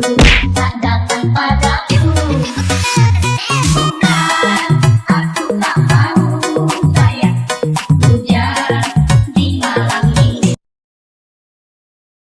Tanda tanpa ragu